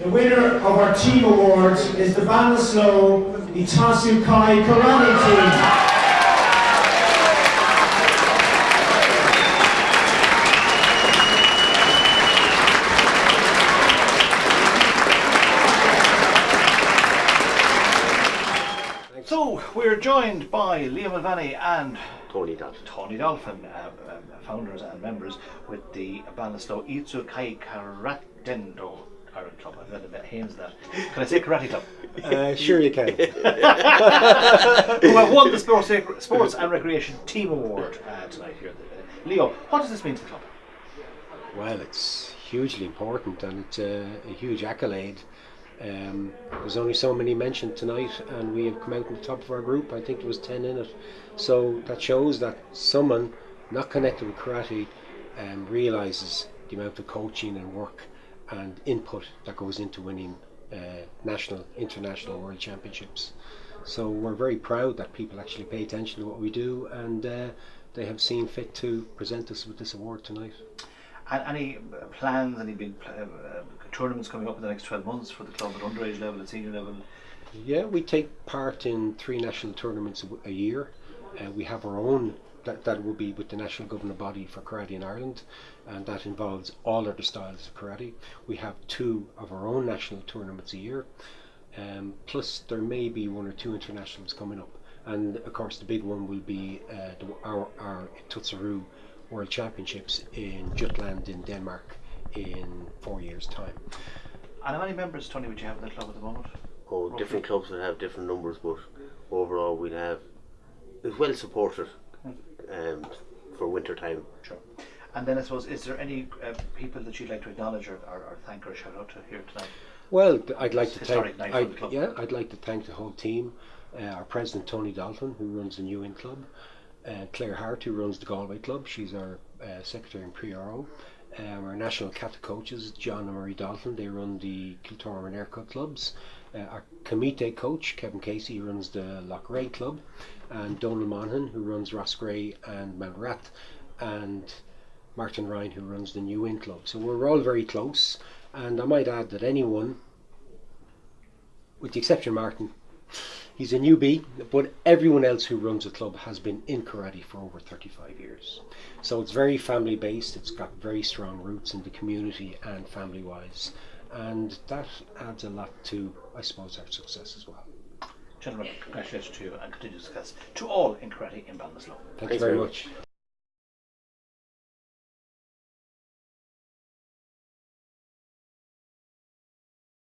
The winner of our team award is the Ballinasloe Itosu Kai Karate Team. So we're joined by Liam Mulvaney and Tony Dolphin. Tony Dolphin, uh, um, founders and members with the Ballinasloe Itosu Kai Karatedo Ireland Club. I've got a bit hands that. Can I say karate club? Uh, sure you can. Who have won the Sports, Sports and Recreation Team Award uh, tonight here. Leo, what does this mean to the club? well, it's hugely important and it's a, a huge accolade. Um, there's only so many mentioned tonight, and we have come out on the top of our group. I think there was ten in it, so that shows that someone not connected with karate um, realizes the amount of coaching and work and input that goes into winning uh, national, international, world championships. So we're very proud that people actually pay attention to what we do, and uh, they have seen fit to present us with this award tonight. And any plans, any big pl- uh, uh, tournaments coming up in the next 12 months for the club at underage level, at senior level? Yeah, we take part in three national tournaments a year. Uh, we have our own, that, that will be with the national governing body for karate in Ireland, and that involves all other styles of karate. We have two of our own national tournaments a year, um, plus there may be one or two internationals coming up. And of course, the big one will be uh, the, our, our Tutsaru World Championships in Jutland in Denmark in four years' time. And how many members, Tony, would you have in the club at the moment? Oh, different clubs will have different numbers, but overall we'll have it's well supported um, for winter time. Sure. And then I suppose, is there any uh, people that you'd like to acknowledge or, or, or thank or shout out to here tonight? Well, th- I'd like to Historic thank. night I'd- the club. Yeah, I'd like to thank the whole team. Uh, our president Tony Dolphin, who runs the New Inn Club, uh, Claire Hart, who runs the Galway Club. She's our uh, secretary and PRO. Um, our national kata coaches, John and Marie Dalton, they run the Kiltormer and Aircut clubs. Uh, our kumite coach, Kevin Casey, runs the Loughrea Club, and Donald Monaghan, who runs Roscrea and Mountrath, and Martin Ryan, who runs the New Inn Club. So we're all very close. And I might add that anyone, with the exception of Martin, he's a newbie, but everyone else who runs the club has been in karate for over 35 years. So it's very family based, it's got very strong roots in the community and family wise. And that adds a lot to, I suppose, our success as well. Gentlemen, congratulations to you and continued success to all in karate in Ballinasloe. Thank Thanks you very very much.